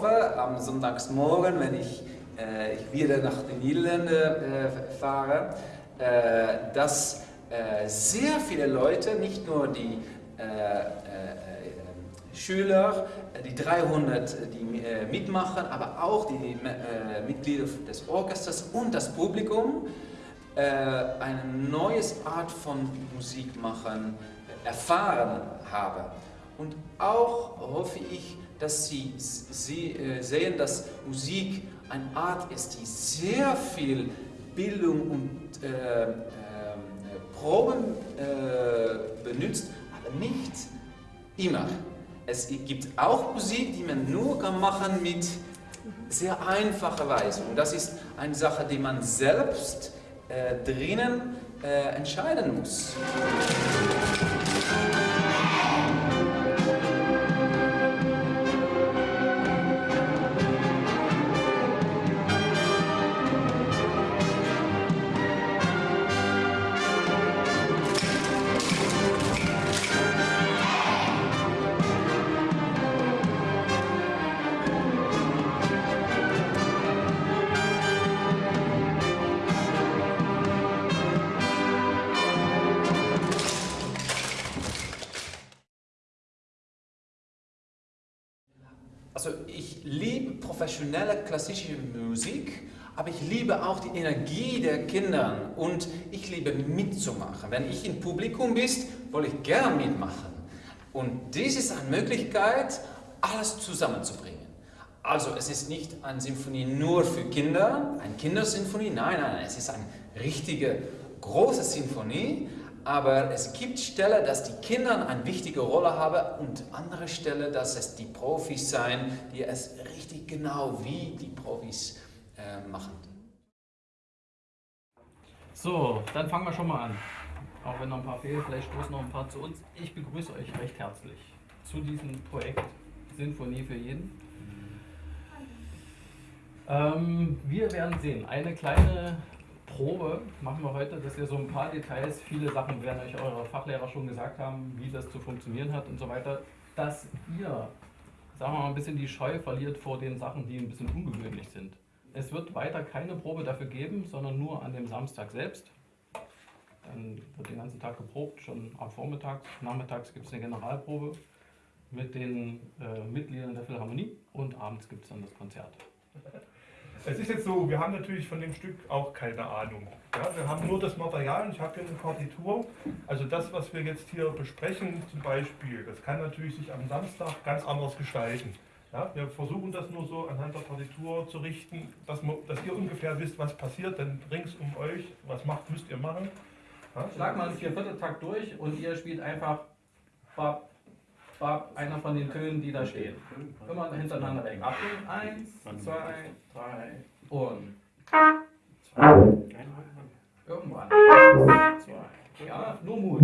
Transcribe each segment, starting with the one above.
hoffe am Sonntagsmorgen, wenn ich, äh, ich wieder nach den Niederlanden äh, fahre, äh, dass äh, sehr viele Leute, nicht nur die äh, Schüler, die 300, die mitmachen, aber auch die Mitglieder des Orchesters und das Publikum, eine neue Art von Musik machen, erfahren haben. Und auch hoffe ich, dass Sie, Sie äh, sehen, dass Musik eine Art ist, die sehr viel Bildung und äh, äh, Proben benutzt, aber nicht immer. Es gibt auch Musik, die man nur kann machen mit sehr einfacher Weise. Und das ist eine Sache, die man selbst äh, drinnen äh, entscheiden muss. Professionelle klassische Musik, aber ich liebe auch die Energie der Kinder und ich liebe mitzumachen. Wenn ich im Publikum bin, will ich gerne mitmachen. Und dies ist eine Möglichkeit, alles zusammenzubringen. Also es ist nicht eine Symphonie nur für Kinder, eine Kindersymphonie, nein, nein, es ist eine richtige große Symphonie, aber es gibt Stellen, dass die Kinder eine wichtige Rolle haben und andere Stellen, dass es die Profis sein, die es richtig genau wie die Profis äh, machen. So, dann fangen wir schon mal an. Auch wenn noch ein paar fehlen, vielleicht stoßen noch ein paar zu uns. Ich begrüße euch recht herzlich zu diesem Projekt Sinfonie für jeden. Ähm, wir werden sehen, eine kleine Probe machen wir heute, dass ihr so ein paar Details, viele Sachen werden euch eure Fachlehrer schon gesagt haben, wie das zu funktionieren hat und so weiter, dass ihr, sagen wir mal, ein bisschen die Scheu verliert vor den Sachen, die ein bisschen ungewöhnlich sind. Es wird weiter keine Probe dafür geben, sondern nur an dem Samstag selbst. Dann wird den ganzen Tag geprobt, schon am Vormittag. Nachmittags gibt es eine Generalprobe mit den äh, Mitgliedern der Philharmonie und abends gibt es dann das Konzert. Es ist jetzt so, wir haben natürlich von dem Stück auch keine Ahnung. Ja, wir haben nur das Material und ich habe hier eine Partitur. Also das, was wir jetzt hier besprechen zum Beispiel, das kann natürlich sich am Samstag ganz anders gestalten. Ja, wir versuchen das nur so anhand der Partitur zu richten, dass, wir, dass ihr ungefähr wisst, was passiert, denn rings um euch, was macht, müsst ihr machen. Ja? Schlag mal einen Viervierteltakt durch und ihr spielt einfach bab, einer von den Tönen, die da stehen. Immer hintereinander weg. Achtung, eins, zwei, drei und zwei. Irgendwann. Zwei. Ja, nur Mut.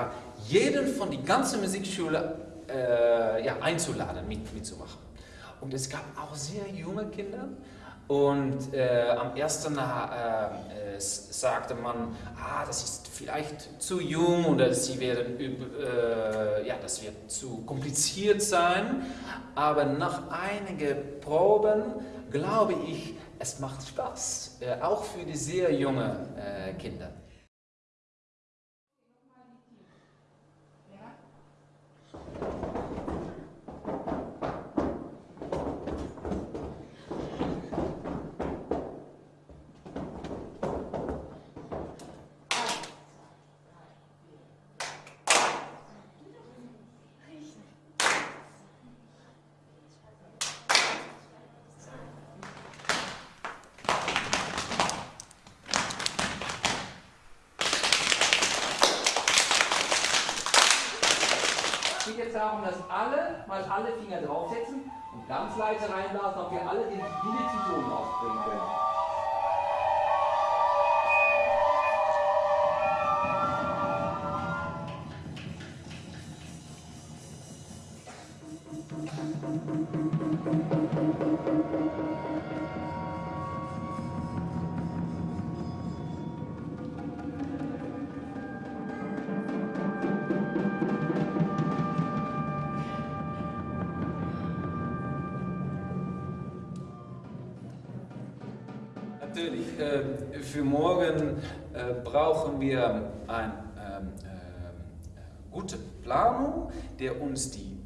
War, jeden von die ganze Musikschule äh, ja, einzuladen, mit, mitzumachen. Und es gab auch sehr junge Kinder und äh, am ersten äh, sagte man, ah, das ist vielleicht zu jung oder sie werden, äh, ja, das wird zu kompliziert sein. Aber nach einigen Proben glaube ich, es macht Spaß, äh, auch für die sehr jungen äh, Kinder. darum, dass alle mal alle Finger draufsetzen und ganz leise reinblasen, ob wir alle den minitischen Ton ausbringen können. Thank Äh, für morgen äh, brauchen wir eine ähm, äh, gute Planung, der uns die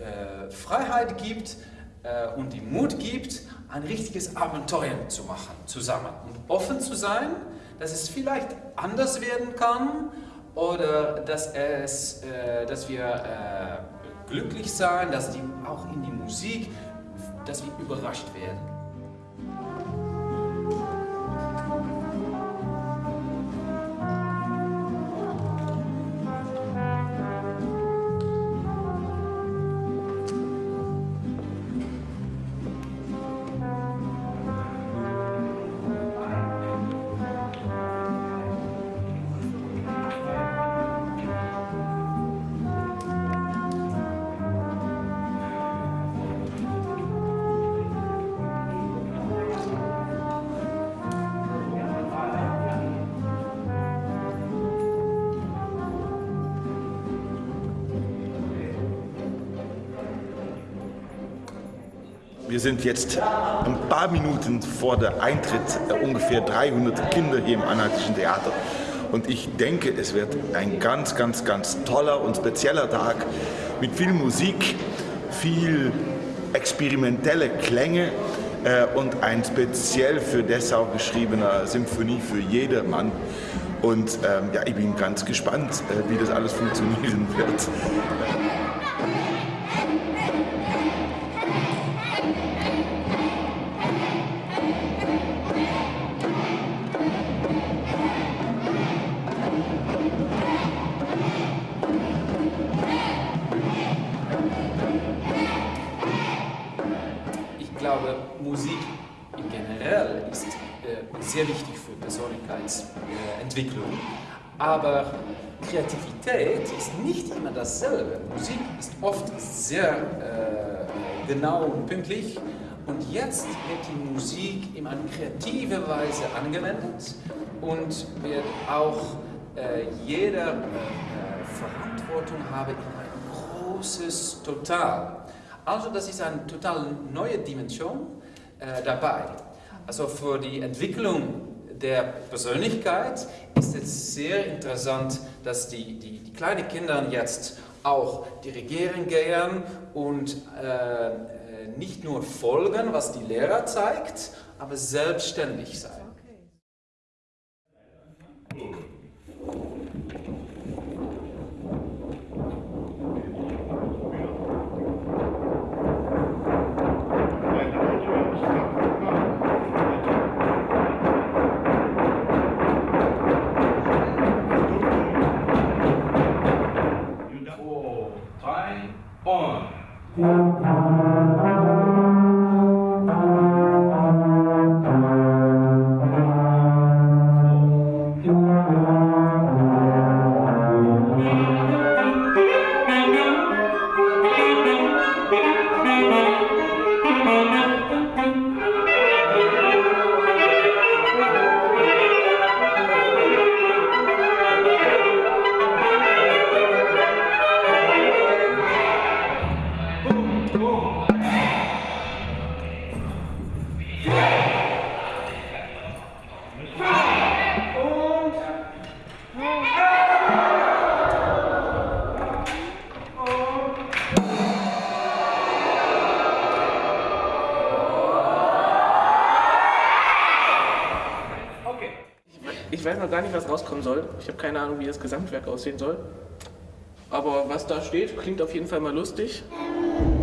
äh, Freiheit gibt äh, und die Mut gibt, ein richtiges Abenteuer zu machen, zusammen. Und offen zu sein, dass es vielleicht anders werden kann oder dass, es, dass wir glücklich sein, dass die, auch in die Musik, dass wir überrascht werden. Wir sind jetzt ein paar Minuten vor der Eintritt äh, ungefähr 300 Kinder hier im Anhaltischen Theater. Und ich denke, es wird ein ganz, ganz, ganz toller und spezieller Tag mit viel Musik, viel experimentelle Klänge äh, und ein speziell für Dessau geschriebener Symphonie für jedermann. Und ähm, ja, ich bin ganz gespannt, äh, wie das alles funktionieren wird. Aber Kreativität ist nicht immer dasselbe. Musik ist oft sehr äh, genau und pünktlich und jetzt wird die Musik in eine kreative Weise angewendet und wird auch äh, jeder äh, Verantwortung haben in ein großes Total. Also das ist eine total neue Dimension äh, dabei. Also für die Entwicklung der Persönlichkeit ist es sehr interessant, dass die, die, die kleinen Kinder jetzt auch dirigieren gehen und äh, äh, nicht nur folgen, was die Lehrer zeigt, aber selbstständig sein. Weiß noch gar nicht, was rauskommen soll. Ich habe keine Ahnung, wie das Gesamtwerk aussehen soll. Aber was da steht, klingt auf jeden Fall mal lustig.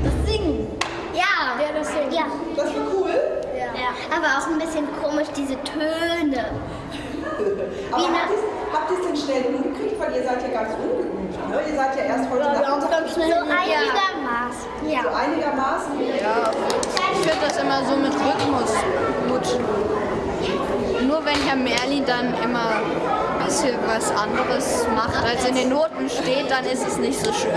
Das Singen. Ja. Ja, das Singen. Ja. Das war cool. ja. Aber auch ein bisschen komisch, diese Töne. Aber Wie habt ihr es denn schnell hingekriegt? Weil ihr seid ja ganz ungeübt. Ne? Ihr seid ja erst heute Nachmittag So einigermaßen. so Ja. einigermaßen. Ich finde das immer so mit Rhythmus gut. Wenn Herr Merlin dann immer ein bisschen was anderes macht, als in den Noten steht, dann ist es nicht so schön.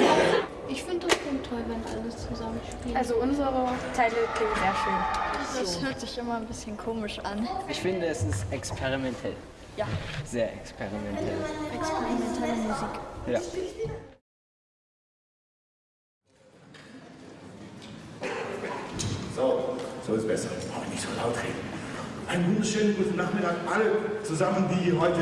Ich finde das schon toll, wenn alles zusammenspielt. Also unsere Teile klingen sehr schön. das hört sich immer ein bisschen komisch an. Ich finde, es ist experimentell. Ja. Sehr experimentell. Experimentelle Musik. Ja. So, so ist besser. Aber nicht so laut reden. Einen wunderschönen guten Nachmittag alle zusammen, die heute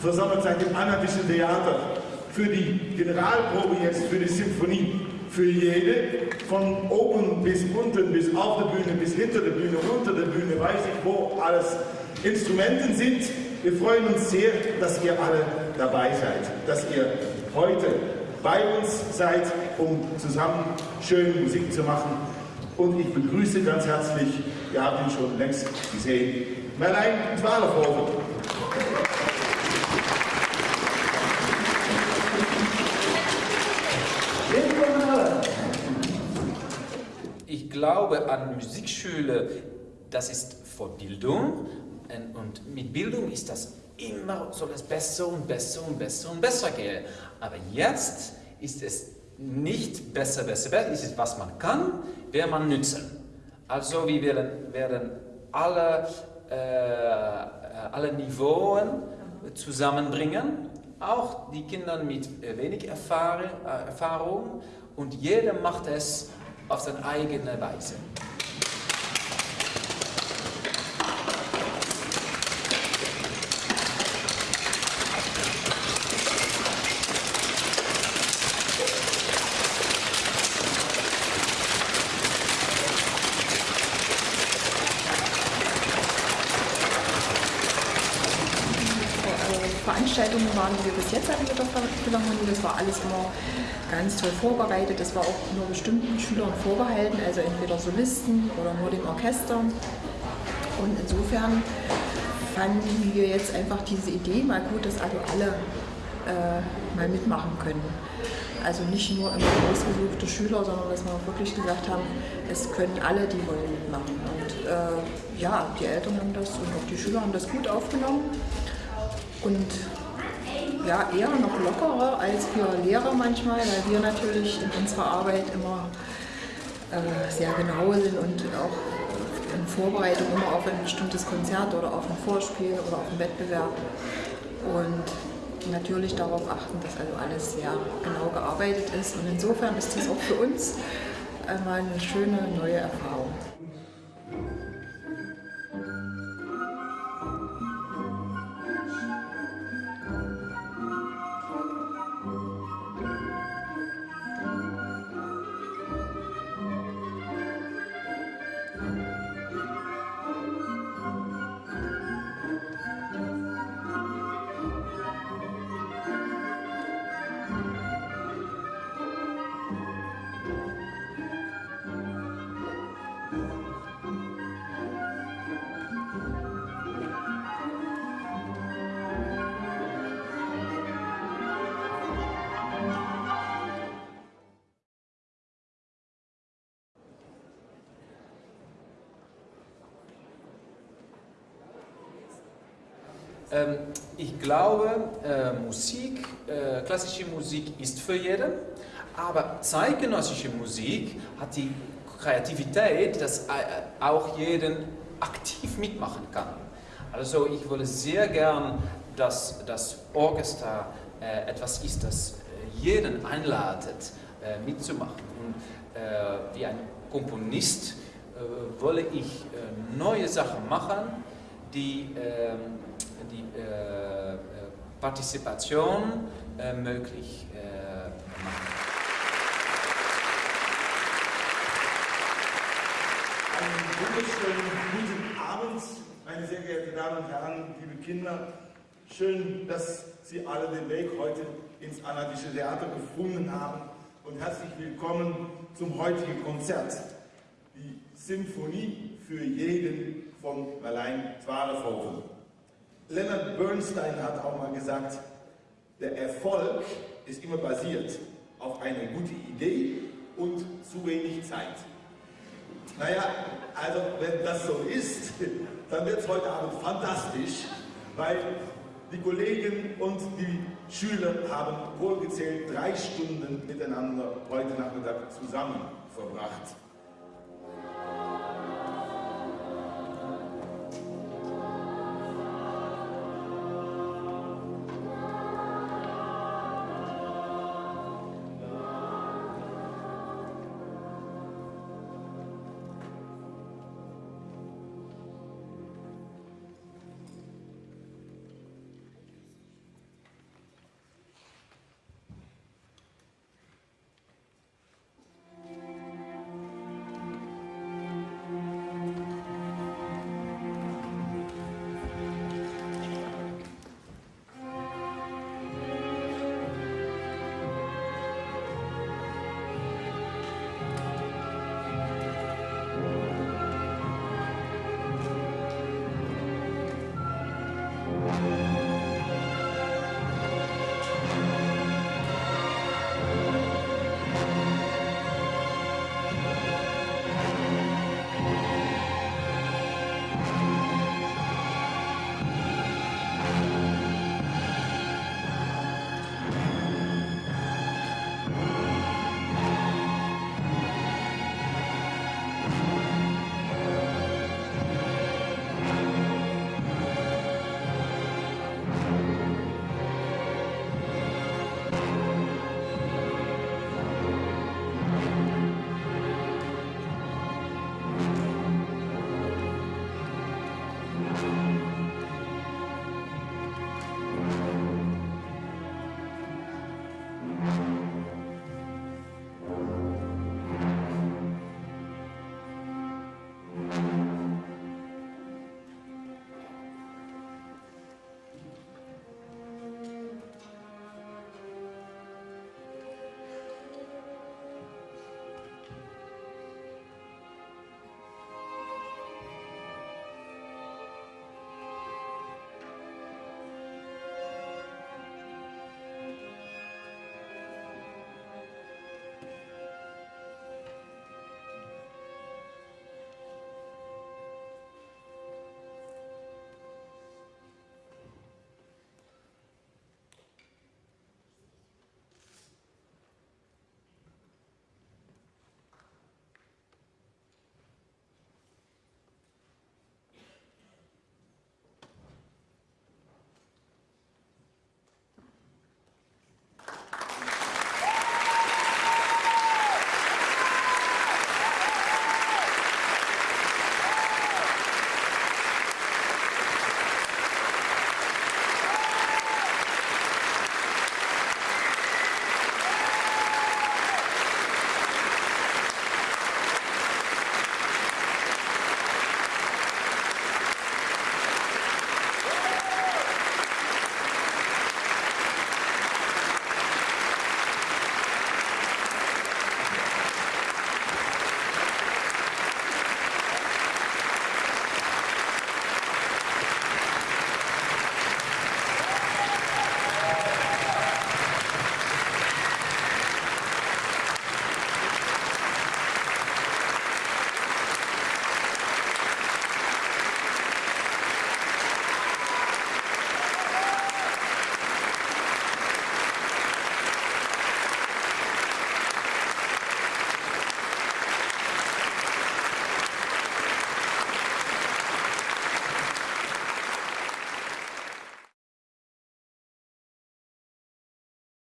versammelt seid im Anarchischen Theater für die Generalprobe jetzt für die Symphonie. Für jede, von oben bis unten, bis auf der Bühne, bis hinter der Bühne, unter der Bühne, weiß ich, wo alles Instrumenten sind. Wir freuen uns sehr, dass ihr alle dabei seid, dass ihr heute bei uns seid, um zusammen schöne Musik zu machen. Und ich begrüße ganz herzlich, ihr habt ihn schon längst gesehen, Merlein Twaalfhoven. Ich glaube an Musikschule, das ist Vorbildung und mit Bildung ist das immer soll es besser und besser und besser und besser gehen. Aber jetzt ist es nicht besser, besser, besser, es ist was man kann, wer man nützen. Also wir werden, werden alle, äh, alle Niveauen zusammenbringen, auch die Kinder mit wenig Erfahrung und jeder macht es auf seine eigene Weise. Veranstaltungen waren, die wir bis jetzt hatten mit der Philharmonie. Das war alles immer ganz toll vorbereitet. Das war auch nur bestimmten Schülern vorbehalten, also entweder Solisten oder nur dem Orchester. Und insofern fanden wir jetzt einfach diese Idee mal gut, dass also alle äh, mal mitmachen können. Also nicht nur immer ausgesuchte Schüler, sondern dass wir wirklich gesagt haben, es können alle, die wollen, mitmachen. Und äh, ja, die Eltern haben das und auch die Schüler haben das gut aufgenommen und ja, eher noch lockerer als für Lehrer manchmal, weil wir natürlich in unserer Arbeit immer äh, sehr genau sind und auch in Vorbereitung immer auf ein bestimmtes Konzert oder auf ein Vorspiel oder auf einen Wettbewerb und natürlich darauf achten, dass also alles sehr genau gearbeitet ist und insofern ist das auch für uns einmal eine schöne neue Erfahrung. Ähm, ich glaube, äh, Musik, äh, klassische Musik ist für jeden, aber zeitgenössische Musik hat die Kreativität, dass äh, auch jeden aktiv mitmachen kann. Also ich würde sehr gern, dass das Orchester äh, etwas ist, das äh, jeden einladet, äh, mitzumachen. Und wie ein Komponist wolle ich neue Sachen machen, die ähm, die äh, Partizipation äh, möglich äh, machen. Einen wunderschönen guten Abend, meine sehr geehrten Damen und Herren, liebe Kinder. Schön, dass Sie alle den Weg heute ins Anadische Theater gefunden haben und herzlich willkommen zum heutigen Konzert. Die Symphonie für jeden von Marlein Zwarefoven. Leonard Bernstein hat auch mal gesagt, der Erfolg ist immer basiert auf einer guten Idee und zu wenig Zeit. Naja, also wenn das so ist, dann wird es heute Abend fantastisch, weil die Kollegen und die Schüler haben wohlgezählt drei Stunden miteinander heute Nachmittag zusammen verbracht.